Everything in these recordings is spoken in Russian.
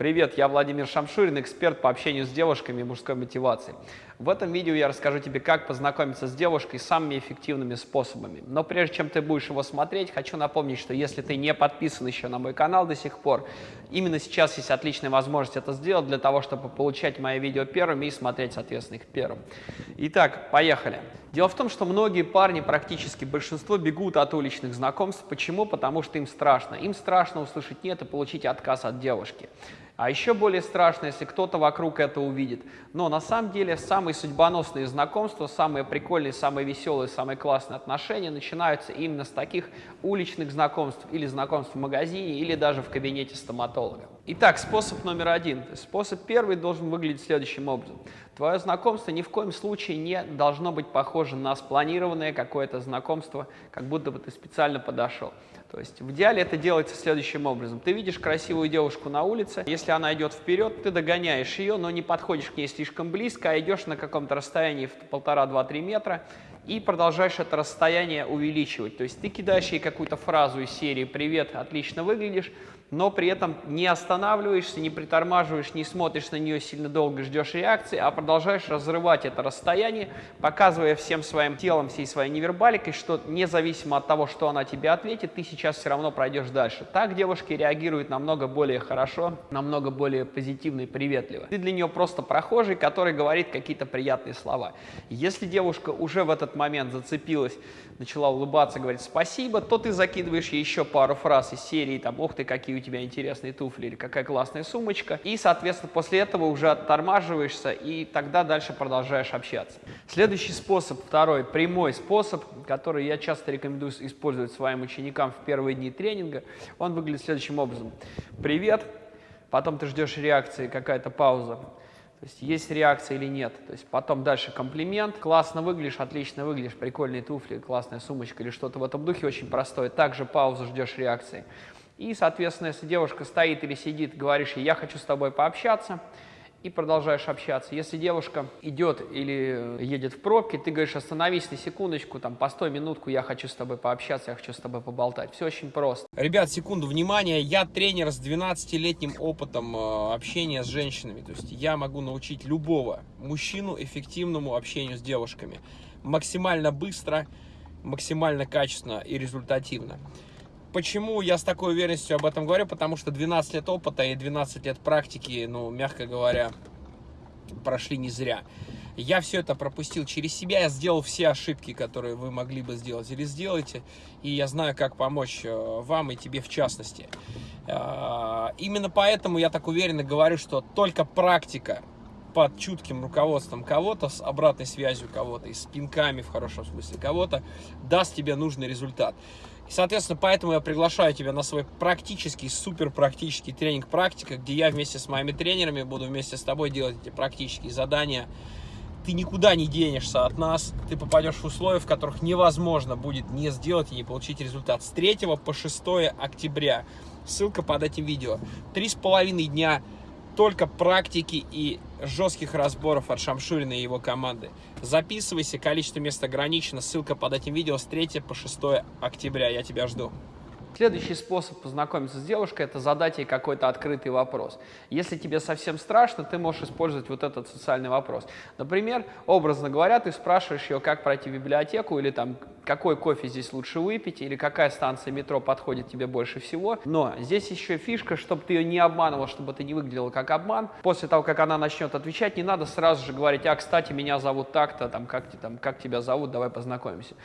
Привет, я Владимир Шамшурин, эксперт по общению с девушками и мужской мотивации. В этом видео я расскажу тебе, как познакомиться с девушкой самыми эффективными способами. Но прежде чем ты будешь его смотреть, хочу напомнить, что если ты не подписан еще на мой канал до сих пор, именно сейчас есть отличная возможность это сделать для того, чтобы получать мои видео первыми и смотреть, соответственно, их первым. Итак, поехали. Дело в том, что многие парни, практически большинство, бегут от уличных знакомств. Почему? Потому что им страшно. Им страшно услышать «нет» и получить отказ от девушки. А еще более страшно, если кто-то вокруг это увидит. Но на самом деле самые судьбоносные знакомства, самые прикольные, самые веселые, самые классные отношения начинаются именно с таких уличных знакомств или знакомств в магазине, или даже в кабинете стоматолога. Итак, способ номер один. Способ первый должен выглядеть следующим образом. Твое знакомство ни в коем случае не должно быть похоже на спланированное какое-то знакомство, как будто бы ты специально подошел. То есть в идеале это делается следующим образом. Ты видишь красивую девушку на улице, если она идет вперед, ты догоняешь ее, но не подходишь к ней слишком близко, а идешь на каком-то расстоянии в полтора-два-три метра и продолжаешь это расстояние увеличивать. То есть ты кидаешь ей какую-то фразу из серии «Привет, отлично выглядишь», но при этом не останавливаешься, не притормаживаешь, не смотришь на нее сильно долго, ждешь реакции, а продолжаешь разрывать это расстояние, показывая всем своим телом, всей своей невербаликой, что независимо от того, что она тебе ответит, ты сейчас все равно пройдешь дальше. Так девушки реагируют намного более хорошо, намного более позитивно и приветливо. Ты для нее просто прохожий, который говорит какие-то приятные слова. Если девушка уже в этот момент зацепилась, начала улыбаться, говорить спасибо, то ты закидываешь еще пару фраз из серии, там, ух ты, какие у тебя интересные туфли или какая классная сумочка. И, соответственно, после этого уже оттормаживаешься и тогда дальше продолжаешь общаться. Следующий способ, второй, прямой способ, который я часто рекомендую использовать своим ученикам в первые дни тренинга, он выглядит следующим образом. Привет, потом ты ждешь реакции, какая-то пауза. То есть есть реакция или нет. То есть потом дальше комплимент. Классно выглядишь, отлично выглядишь, прикольные туфли, классная сумочка или что-то в этом духе очень простое. Также паузу ждешь реакции. И, соответственно, если девушка стоит или сидит, говоришь ей, я хочу с тобой пообщаться, и продолжаешь общаться. Если девушка идет или едет в пробке, ты говоришь, остановись на секундочку, там, постой минутку, я хочу с тобой пообщаться, я хочу с тобой поболтать. Все очень просто. Ребят, секунду, внимание, я тренер с 12-летним опытом э, общения с женщинами. То есть я могу научить любого мужчину эффективному общению с девушками. Максимально быстро, максимально качественно и результативно. Почему я с такой уверенностью об этом говорю? Потому что 12 лет опыта и 12 лет практики, ну, мягко говоря, прошли не зря. Я все это пропустил через себя, я сделал все ошибки, которые вы могли бы сделать или сделаете, и я знаю, как помочь э, вам и тебе в частности. Э, именно поэтому я так уверенно говорю, что только практика под чутким руководством кого-то, с обратной связью кого-то и с пинками в хорошем смысле кого-то, даст тебе нужный результат. И, соответственно, поэтому я приглашаю тебя на свой практический, супер практический тренинг «Практика», где я вместе с моими тренерами буду вместе с тобой делать эти практические задания. Ты никуда не денешься от нас, ты попадешь в условия, в которых невозможно будет не сделать и не получить результат. С 3 по 6 октября, ссылка под этим видео, три с половиной дня только практики и жестких разборов от Шамшурина и его команды. Записывайся, количество мест ограничено, ссылка под этим видео с 3 по 6 октября, я тебя жду. Следующий способ познакомиться с девушкой – это задать ей какой-то открытый вопрос. Если тебе совсем страшно, ты можешь использовать вот этот социальный вопрос. Например, образно говоря, ты спрашиваешь ее, как пройти в библиотеку, или там, какой кофе здесь лучше выпить, или какая станция метро подходит тебе больше всего. Но здесь еще фишка, чтобы ты ее не обманывал, чтобы это не выглядело как обман. После того, как она начнет отвечать, не надо сразу же говорить, а, кстати, меня зовут так-то, там, как, там, как тебя зовут, давай познакомимся.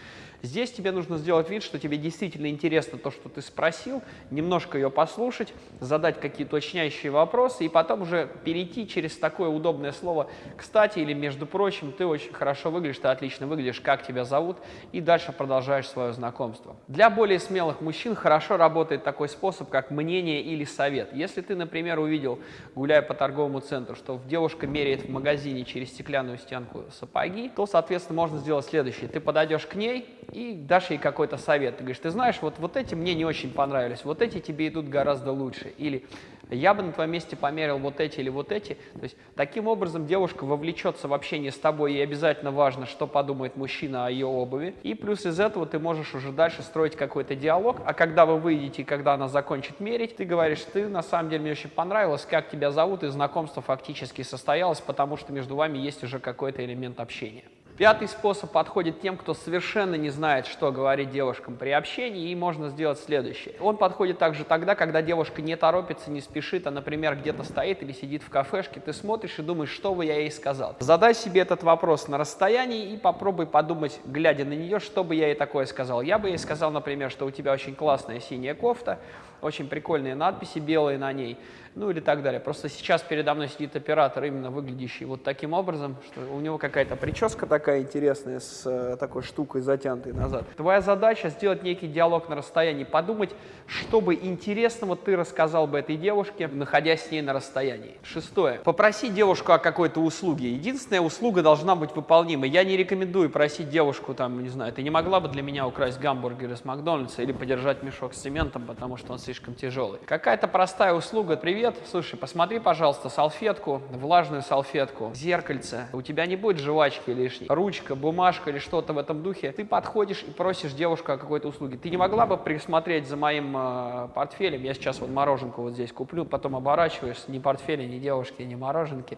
Здесь тебе нужно сделать вид, что тебе действительно интересно то, что ты спросил, немножко ее послушать, задать какие-то уточняющие вопросы и потом уже перейти через такое удобное слово «кстати» или «между прочим», ты очень хорошо выглядишь, ты отлично выглядишь, как тебя зовут, и дальше продолжаешь свое знакомство. Для более смелых мужчин хорошо работает такой способ, как мнение или совет. Если ты, например, увидел, гуляя по торговому центру, что девушка меряет в магазине через стеклянную стенку сапоги, то, соответственно, можно сделать следующее. Ты подойдешь к ней и дашь ей какой-то совет. Ты говоришь, ты знаешь, вот, вот эти мне не очень понравились, вот эти тебе идут гораздо лучше. Или я бы на твоем месте померил вот эти или вот эти. То есть таким образом девушка вовлечется в общение с тобой, и обязательно важно, что подумает мужчина о ее обуви. И плюс из этого ты можешь уже дальше строить какой-то диалог, а когда вы выйдете, и когда она закончит мерить, ты говоришь, ты на самом деле мне очень понравилось, как тебя зовут, и знакомство фактически состоялось, потому что между вами есть уже какой-то элемент общения. Пятый способ подходит тем, кто совершенно не знает, что говорить девушкам при общении, и можно сделать следующее. Он подходит также тогда, когда девушка не торопится, не спешит, а, например, где-то стоит или сидит в кафешке, ты смотришь и думаешь, что бы я ей сказал. Задай себе этот вопрос на расстоянии и попробуй подумать, глядя на нее, что бы я ей такое сказал. Я бы ей сказал, например, что у тебя очень классная синяя кофта, очень прикольные надписи белые на ней, ну или так далее. Просто сейчас передо мной сидит оператор, именно выглядящий вот таким образом, что у него какая-то прическа такая интересная, с э, такой штукой затянутой назад. Твоя задача сделать некий диалог на расстоянии, подумать, что бы интересного ты рассказал бы этой девушке, находясь с ней на расстоянии. Шестое. Попроси девушку о какой-то услуге. Единственная услуга должна быть выполнима. Я не рекомендую просить девушку, там, не знаю, ты не могла бы для меня украсть гамбургер из Макдональдса или подержать мешок с цементом, потому что он слишком тяжелый. Какая-то простая услуга. Привет, слушай, посмотри, пожалуйста, салфетку, влажную салфетку, зеркальце. У тебя не будет жвачки лишней. Ручка, бумажка или что-то в этом духе. Ты подходишь и просишь девушку о какой-то услуге. Ты не могла бы присмотреть за моим э, портфелем? Я сейчас вот мороженку вот здесь куплю, потом оборачиваюсь, ни портфеля, ни девушки, ни мороженки.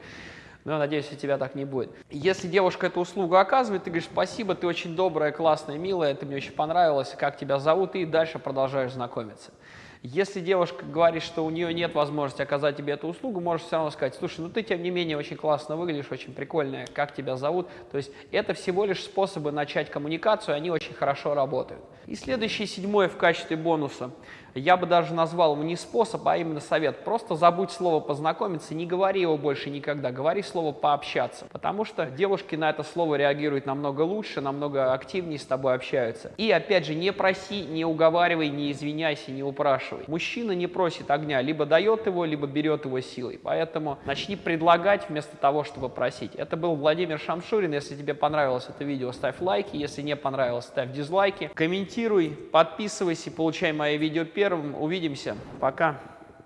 Но надеюсь, у тебя так не будет. Если девушка эту услугу оказывает, ты говоришь, спасибо, ты очень добрая, классная, милая, ты мне очень понравилась, как тебя зовут, и дальше продолжаешь знакомиться. Если девушка говорит, что у нее нет возможности оказать тебе эту услугу, можешь все равно сказать, слушай, ну ты тем не менее очень классно выглядишь, очень прикольная, как тебя зовут. То есть это всего лишь способы начать коммуникацию, они очень хорошо работают. И следующее, седьмое в качестве бонуса. Я бы даже назвал его не способ, а именно совет. Просто забудь слово «познакомиться», не говори его больше никогда, говори слово «пообщаться». Потому что девушки на это слово реагируют намного лучше, намного активнее с тобой общаются. И опять же, не проси, не уговаривай, не извиняйся, не упрашивай. Мужчина не просит огня, либо дает его, либо берет его силой. Поэтому начни предлагать вместо того, чтобы просить. Это был Владимир Шамшурин. Если тебе понравилось это видео, ставь лайки. Если не понравилось, ставь дизлайки. Комментируй, подписывайся, получай мои видео первым. Увидимся. Пока.